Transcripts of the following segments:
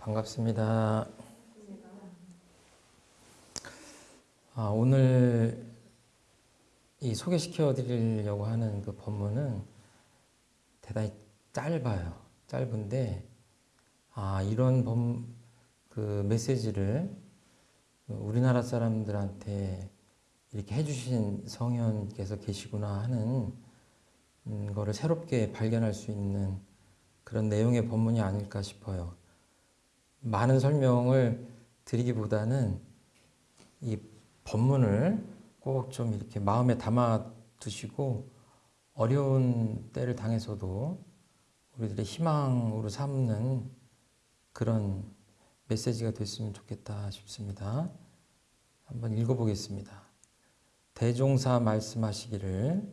반갑습니다. 아, 오늘 이 소개시켜 드리려고 하는 그 법문은 대단히 짧아요. 짧은데, 아, 이런 범, 그 메시지를 우리나라 사람들한테 이렇게 해주신 성현께서 계시구나 하는 음, 거를 새롭게 발견할 수 있는 그런 내용의 법문이 아닐까 싶어요. 많은 설명을 드리기보다는 이 법문을 꼭 좀 이렇게 마음에 담아 두시고 어려운 때를 당해서도 우리들의 희망으로 삼는 그런 메시지가 됐으면 좋겠다 싶습니다. 한번 읽어보겠습니다. 대종사 말씀하시기를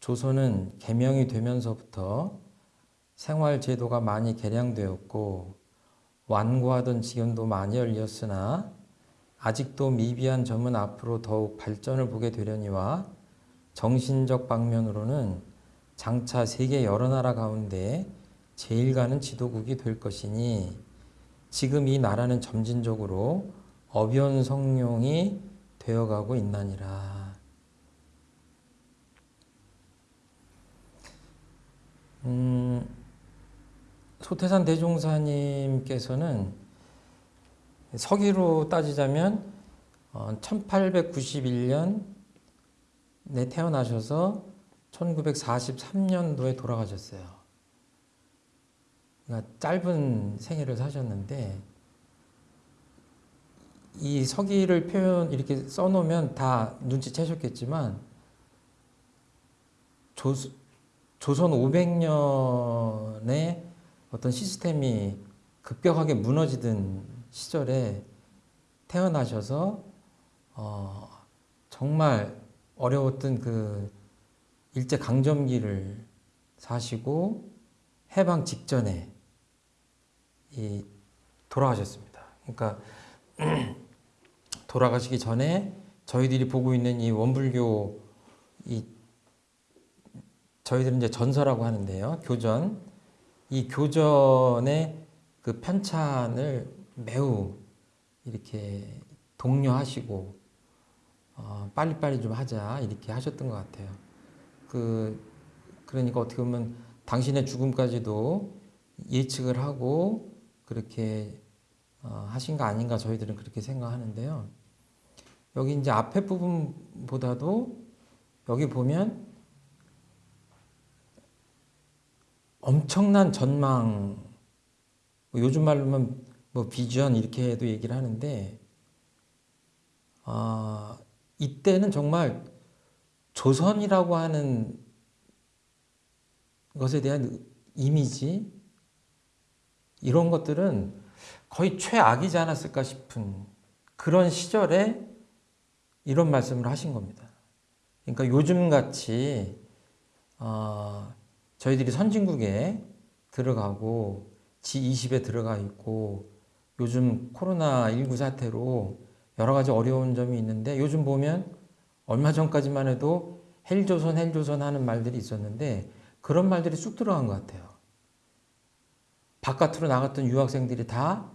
조선은 개명이 되면서부터 생활 제도가 많이 개량되었고 완고하던 지경도 많이 열렸으나 아직도 미비한 점은 앞으로 더욱 발전을 보게 되려니와 정신적 방면으로는 장차 세계 여러 나라 가운데 제일 가는 지도국이 될 것이니 지금 이 나라는 점진적으로 어변 성룡이 되어가고 있나니라. 음, 소태산 대종사님께서는 서기로 따지자면 1891년에 태어나셔서 1943년도에 돌아가셨어요. 그러니까 짧은 생애를 사셨는데 이 서기를 표현 이렇게 써놓으면 다 눈치채셨겠지만 조, 조선 500년의 어떤 시스템이 급격하게 무너지던 시절에 태어나셔서 어, 정말 어려웠던 그 일제 강점기를 사시고 해방 직전에 이 돌아가셨습니다. 그러니까 돌아가시기 전에 저희들이 보고 있는 이 원불교 이 저희들은 이제 전서라고 하는데요. 교전. 이 교전의 그 편찬을 매우 이렇게 독려하시고 어, 빨리빨리 좀 하자 이렇게 하셨던 것 같아요. 그 그러니까 어떻게 보면 당신의 죽음까지도 예측을 하고 그렇게 어, 하신 거 아닌가 저희들은 그렇게 생각하는데요. 여기 이제 앞에 부분보다도 여기 보면 엄청난 전망, 뭐 요즘 말로는 뭐 비전 이렇게 도 얘기를 하는데, 아, 이때는 정말 조선이라고 하는 것에 대한 이미지, 이런 것들은 거의 최악이지 않았을까 싶은 그런 시절에 이런 말씀을 하신 겁니다. 그러니까 요즘 같이, 어, 저희들이 선진국에 들어가고 G20에 들어가 있고 요즘 코로나19 사태로 여러 가지 어려운 점이 있는데 요즘 보면 얼마 전까지만 해도 헬조선 헬조선 하는 말들이 있었는데 그런 말들이 쑥 들어간 것 같아요. 바깥으로 나갔던 유학생들이 다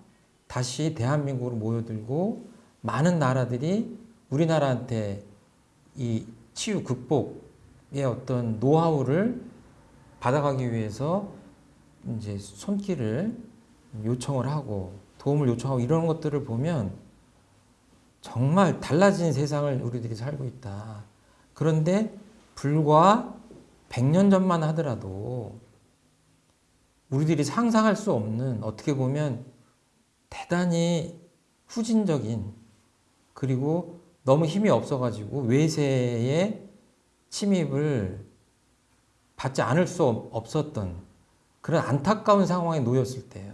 다시 대한민국으로 모여들고 많은 나라들이 우리나라한테 이 치유 극복의 어떤 노하우를 받아가기 위해서 이제 손길을 요청을 하고 도움을 요청하고 이런 것들을 보면 정말 달라진 세상을 우리들이 살고 있다. 그런데 불과 100년 전만 하더라도 우리들이 상상할 수 없는 어떻게 보면 대단히 후진적인 그리고 너무 힘이 없어가지고 외세의 침입을 받지 않을 수 없었던 그런 안타까운 상황에 놓였을 때예요.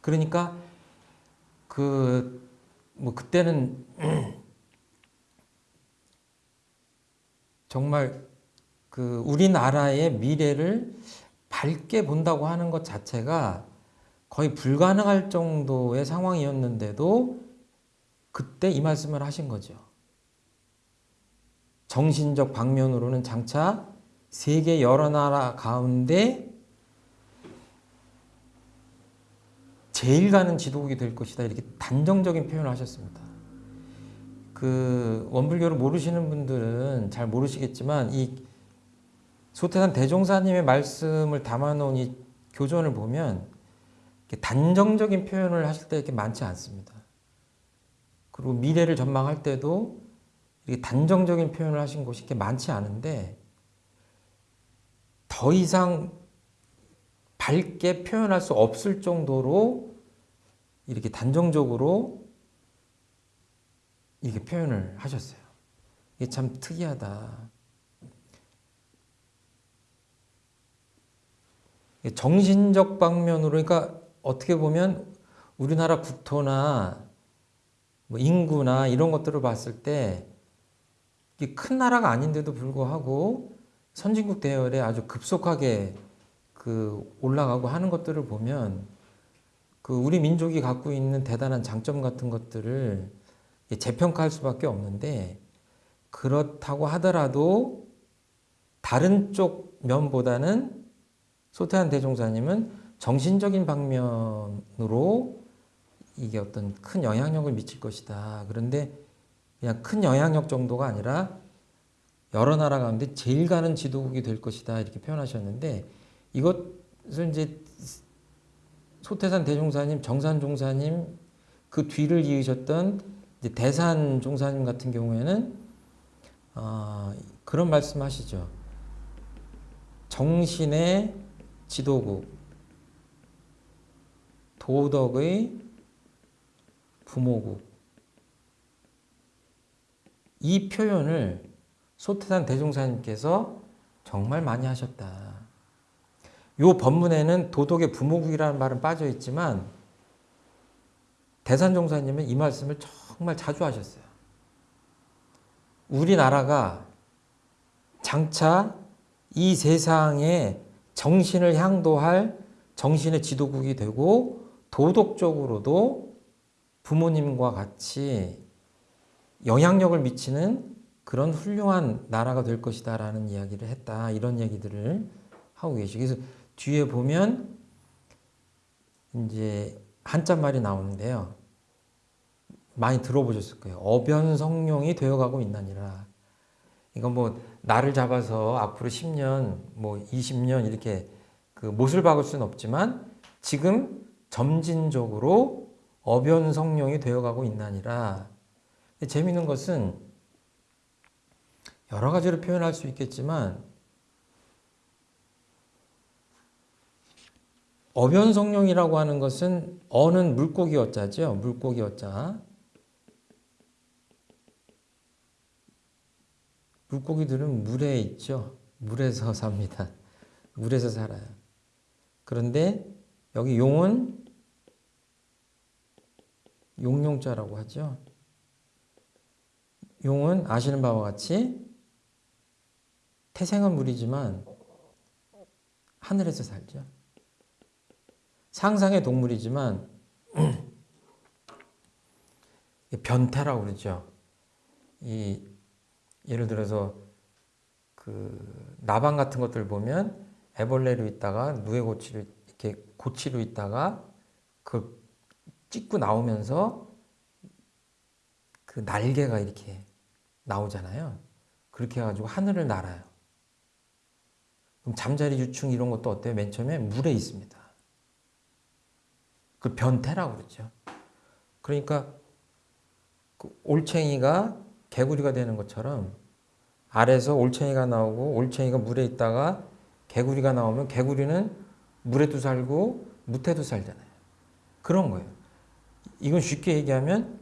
그러니까 그 뭐 그때는 정말 그 우리나라의 미래를 밝게 본다고 하는 것 자체가 거의 불가능할 정도의 상황이었는데도 그때 이 말씀을 하신 거죠. 정신적 방면으로는 장차 세계 여러 나라 가운데 제일 가는 지도국이 될 것이다 이렇게 단정적인 표현을 하셨습니다. 그 원불교를 모르시는 분들은 잘 모르시겠지만 이 소태산 대종사님의 말씀을 담아놓은 이 교전을 보면 단정적인 표현을 하실 때 이렇게 많지 않습니다. 그리고 미래를 전망할 때도 단정적인 표현을 하신 곳이 이렇게 많지 않은데 더 이상 밝게 표현할 수 없을 정도로 이렇게 단정적으로 이렇게 표현을 하셨어요. 이게 참 특이하다. 정신적 방면으로 그러니까 어떻게 보면 우리나라 국토나 뭐 인구나 이런 것들을 봤을 때 큰 나라가 아닌데도 불구하고 선진국 대열에 아주 급속하게 그 올라가고 하는 것들을 보면 그 우리 민족이 갖고 있는 대단한 장점 같은 것들을 재평가할 수밖에 없는데 그렇다고 하더라도 다른 쪽 면보다는 소태한 대종사님은 정신적인 방면으로 이게 어떤 큰 영향력을 미칠 것이다. 그런데 그냥 큰 영향력 정도가 아니라 여러 나라 가운데 제일 가는 지도국이 될 것이다. 이렇게 표현하셨는데 이것을 이제 소태산 대종사님, 정산 종사님 그 뒤를 이으셨던 대산 종사님 같은 경우에는 어, 그런 말씀하시죠. 정신의 지도국, 도덕의 부모국. 이 표현을 소태산 대종사님께서 정말 많이 하셨다. 요 법문에는 도덕의 부모국이라는 말은 빠져 있지만 대산종사님은 이 말씀을 정말 자주 하셨어요. 우리나라가 장차 이 세상에 정신을 향도할 정신의 지도국이 되고 도덕적으로도 부모님과 같이 영향력을 미치는 그런 훌륭한 나라가 될 것이다 라는 이야기를 했다. 이런 얘기들을 하고 계시고 그래서 뒤에 보면 이제 한자말이 나오는데요. 많이 들어보셨을 거예요. 어변성룡이 되어가고 있나니라. 이건 뭐 나를 잡아서 앞으로 10년, 뭐 20년 이렇게 그 못을 박을 수는 없지만 지금 점진적으로 어변성룡이 되어가고 있나니라. 재미있는 것은 여러 가지로 표현할 수 있겠지만 어변성룡이라고 하는 것은 어는 물고기 어자죠. 물고기 어자. 물고기들은 물에 있죠. 물에서 삽니다. 물에서 살아요. 그런데 여기 용은 용용자라고 하죠. 용은 아시는 바와 같이 태생은 물이지만 하늘에서 살죠. 상상의 동물이지만 변태라고 그러죠. 이 예를 들어서 그 나방 같은 것들 보면 애벌레로 있다가 누에고치로 이렇게 고치로 있다가 그 찍고 나오면서 그 날개가 이렇게 나오잖아요. 그렇게 해가지고 하늘을 날아요. 그럼 잠자리 유충 이런 것도 어때요? 맨 처음에 물에 있습니다. 그 변태라고 그러죠. 그러니까 그 올챙이가 개구리가 되는 것처럼 아래서 올챙이가 나오고 올챙이가 물에 있다가 개구리가 나오면 개구리는 물에도 살고 무태도 살잖아요. 그런 거예요. 이건 쉽게 얘기하면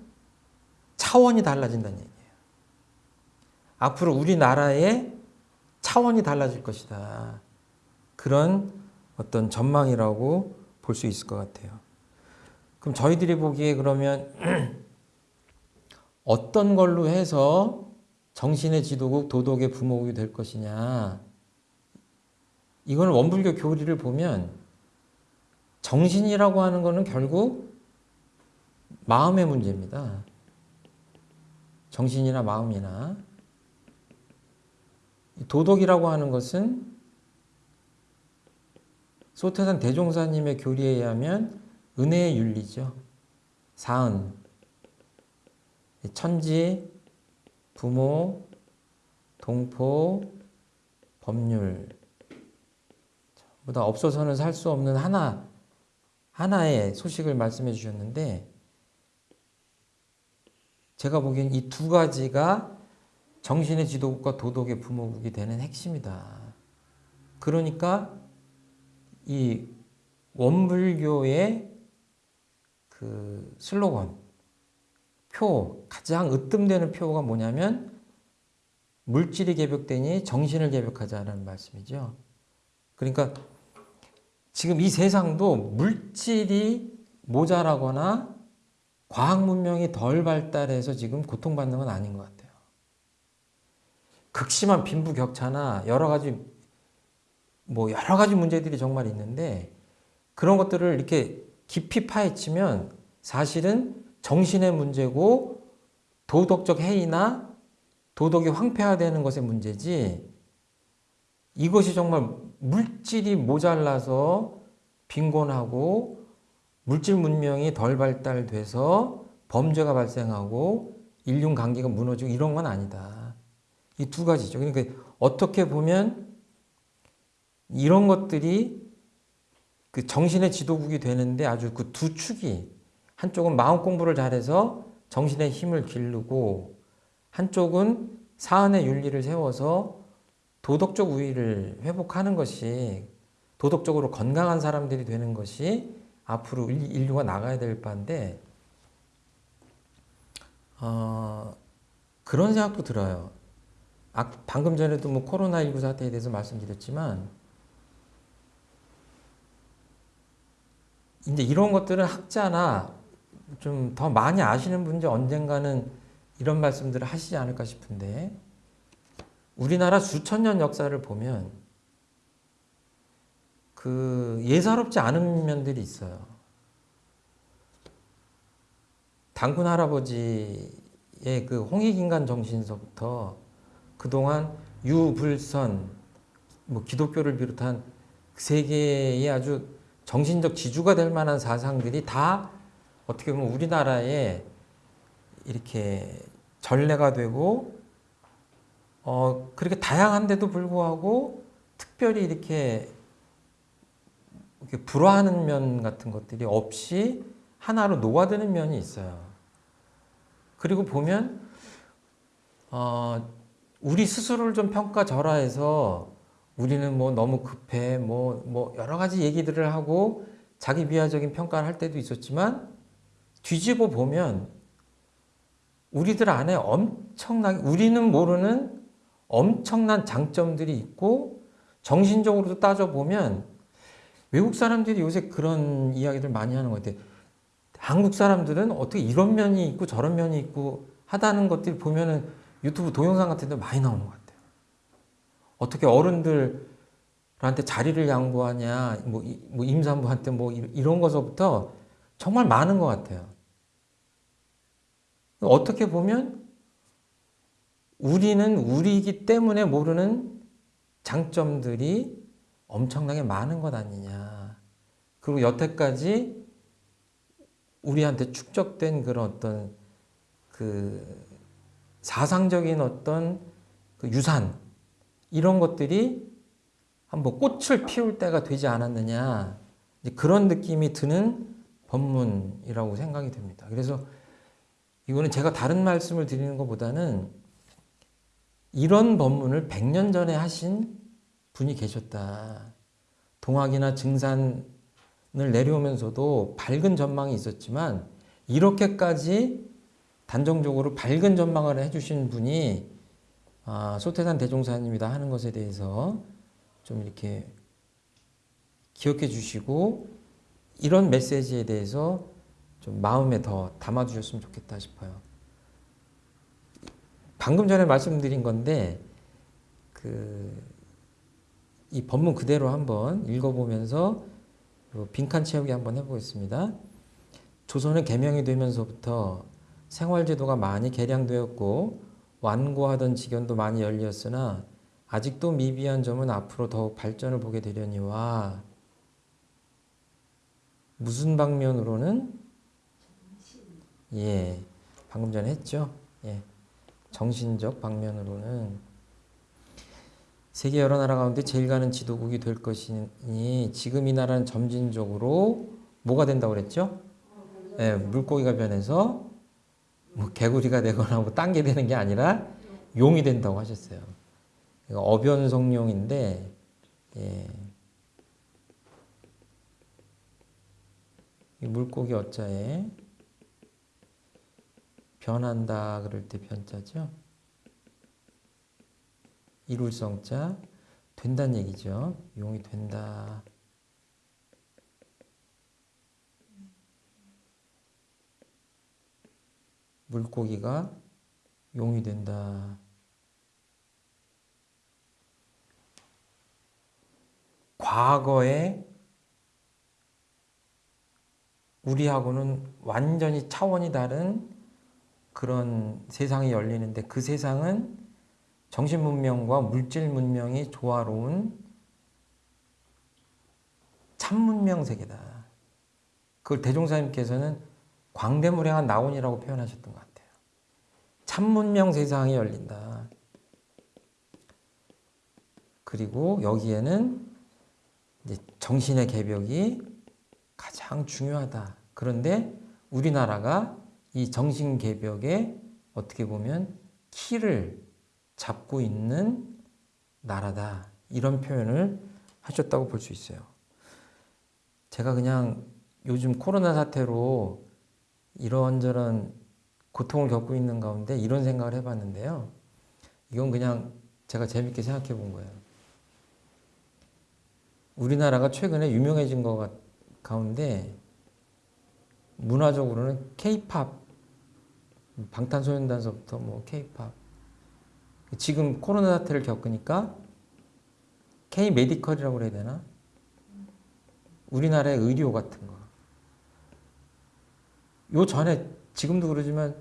차원이 달라진다는 얘기예요. 앞으로 우리나라의 차원이 달라질 것이다. 그런 어떤 전망이라고 볼 수 있을 것 같아요. 그럼 저희들이 보기에 그러면 어떤 걸로 해서 정신의 지도국, 도덕의 부모국이 될 것이냐. 이거는 원불교 교리를 보면 정신이라고 하는 것은 결국 마음의 문제입니다. 정신이나 마음이나. 도덕이라고 하는 것은 소태산 대종사님의 교리에 의하면 은혜의 윤리죠. 사은, 천지, 부모, 동포, 법률 보다 없어서는 살 수 없는 하나 하나의 소식을 말씀해 주셨는데 제가 보기엔 이 두 가지가 정신의 지도국과 도덕의 부모국이 되는 핵심이다. 그러니까 이 원불교의 그 슬로건, 표, 가장 으뜸되는 표가 뭐냐면 물질이 개벽되니 정신을 개벽하자는 말씀이죠. 그러니까 지금 이 세상도 물질이 모자라거나 과학 문명이 덜 발달해서 지금 고통받는 건 아닌 것 같아요. 극심한 빈부격차나 여러 가지 뭐 여러 가지 문제들이 정말 있는데 그런 것들을 이렇게 깊이 파헤치면 사실은 정신의 문제고 도덕적 해이나 도덕이 황폐화되는 것의 문제지 이것이 정말 물질이 모자라서 빈곤하고 물질 문명이 덜 발달돼서 범죄가 발생하고 인륜 관계가 무너지고 이런 건 아니다. 이 두 가지죠. 그러니까 어떻게 보면 이런 것들이 그 정신의 지도국이 되는데 아주 그 두 축이 한쪽은 마음 공부를 잘해서 정신의 힘을 기르고 한쪽은 사안의 윤리를 세워서 도덕적 우위를 회복하는 것이 도덕적으로 건강한 사람들이 되는 것이 앞으로 인류가 나가야 될 바인데 어, 그런 생각도 들어요. 아, 방금 전에도 뭐 코로나19 사태에 대해서 말씀드렸지만 이제 이런 것들은 학자나 좀 더 많이 아시는 분들 언젠가는 이런 말씀들을 하시지 않을까 싶은데 우리나라 수천 년 역사를 보면 그 예사롭지 않은 면들이 있어요. 당군 할아버지의 그 홍익인간 정신서부터 그동안 유불선 뭐 기독교를 비롯한 세계의 아주 정신적 지주가 될 만한 사상들이 다 어떻게 보면 우리나라에 이렇게 전례가 되고 어 그렇게 다양한데도 불구하고 특별히 이렇게, 이렇게 불화하는 면 같은 것들이 없이 하나로 녹아드는 면이 있어요. 그리고 보면 어 우리 스스로를 좀 평가절하해서 우리는 뭐 너무 급해 뭐, 뭐 여러 가지 얘기들을 하고 자기 비하적인 평가를 할 때도 있었지만 뒤집어 보면 우리들 안에 엄청나게 우리는 모르는 엄청난 장점들이 있고 정신적으로도 따져보면 외국 사람들이 요새 그런 이야기들 많이 하는 것 같아요. 한국 사람들은 어떻게 이런 면이 있고 저런 면이 있고 하다는 것들 보면은 유튜브 동영상 같은 데 많이 나오는 것 같아요. 어떻게 어른들한테 자리를 양보하냐, 뭐, 뭐 임산부한테 뭐 이런 것서부터 정말 많은 것 같아요. 어떻게 보면 우리는 우리이기 때문에 모르는 장점들이 엄청나게 많은 것 아니냐. 그리고 여태까지 우리한테 축적된 그런 어떤 그 사상적인 어떤 그 유산 이런 것들이 한번 꽃을 피울 때가 되지 않았느냐 그런 느낌이 드는 법문이라고 생각이 됩니다. 그래서 이거는 제가 다른 말씀을 드리는 것보다는 이런 법문을 100년 전에 하신 분이 계셨다. 동학이나 증산을 내려오면서도 밝은 전망이 있었지만 이렇게까지 단정적으로 밝은 전망을 해주신 분이 아, 소태산 대종사님이다 하는 것에 대해서 좀 이렇게 기억해 주시고 이런 메시지에 대해서 좀 마음에 더 담아주셨으면 좋겠다 싶어요. 방금 전에 말씀드린 건데 그이 법문 그대로 한번 읽어보면서 빈칸 채우기 한번 해보겠습니다. 조선은 개명이 되면서부터 생활제도가 많이 개량되었고 완고하던 지견도 많이 열렸으나 아직도 미비한 점은 앞으로 더욱 발전을 보게 되려니와 무슨 방면으로는 예 방금 전에 했죠. 예 정신적 방면으로는 세계 여러 나라 가운데 제일 가는 지도국이 될 것이니 지금 이 나라는 점진적으로 뭐가 된다고 그랬죠? 예, 물고기가 변해서 뭐 개구리가 되거나 뭐 딴 게 되는 게 아니라 용이 된다고 하셨어요. 이거 어변성룡인데 예. 이 물고기 어자에 변한다 그럴 때 변자죠. 이룰성자 된다는 얘기죠. 용이 된다. 물고기가 용이 된다. 과거에 우리하고는 완전히 차원이 다른 그런 세상이 열리는데 그 세상은 정신 문명과 물질 문명이 조화로운 참 문명 세계다. 그걸 대종사님께서는 광대무량한 나온이라고 표현하셨던 것 같아요. 참 문명 세상이 열린다. 그리고 여기에는 정신의 개벽이 가장 중요하다. 그런데 우리나라가 이 정신 개벽에 어떻게 보면 키를 잡고 있는 나라다. 이런 표현을 하셨다고 볼 수 있어요. 제가 그냥 요즘 코로나 사태로 이런저런 고통을 겪고 있는 가운데 이런 생각을 해봤는데요. 이건 그냥 제가 재밌게 생각해 본 거예요. 우리나라가 최근에 유명해진 것 가운데 문화적으로는 케이팝, 방탄소년단서부터 뭐 케이팝. 지금 코로나 사태를 겪으니까 K 메디컬이라고 그래야 되나? 우리나라의 의료 같은 거. 요 전에 지금도 그러지만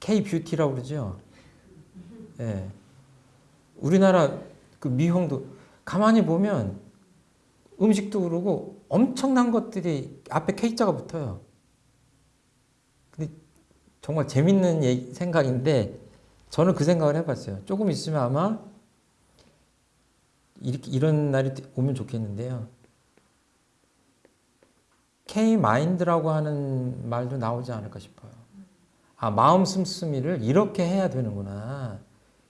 K 뷰티라고 그러죠. 예. 우리나라 그 미용도 가만히 보면 음식도 그러고 엄청난 것들이 앞에 K자가 붙어요. 근데 정말 재밌는 얘기, 생각인데 저는 그 생각을 해봤어요. 조금 있으면 아마 이렇게 이런 날이 오면 좋겠는데요. K 마인드라고 하는 말도 나오지 않을까 싶어요. 아 마음 씀씀이를 이렇게 해야 되는구나.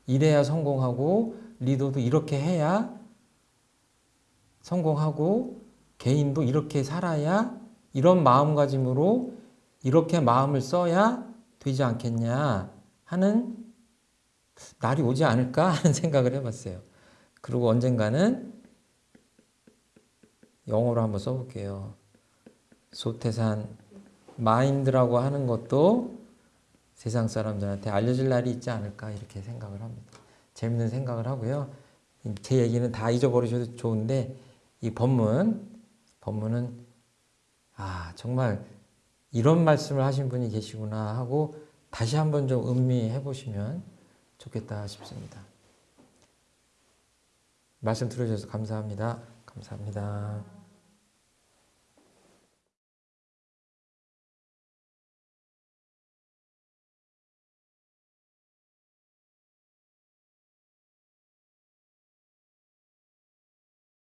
이래야 성공하고 리더도 이렇게 해야 성공하고 개인도 이렇게 살아야 이런 마음가짐으로 이렇게 마음을 써야 되지 않겠냐 하는 날이 오지 않을까 하는 생각을 해봤어요. 그리고 언젠가는 영어로 한번 써볼게요. 소태산 마인드라고 하는 것도 세상 사람들한테 알려질 날이 있지 않을까 이렇게 생각을 합니다. 재밌는 생각을 하고요. 제 얘기는 다 잊어버리셔도 좋은데 이 법문, 법문은 아 정말 이런 말씀을 하신 분이 계시구나 하고 다시 한번 좀 음미해 보시면 좋겠다 싶습니다. 말씀 들어주셔서 감사합니다. 감사합니다.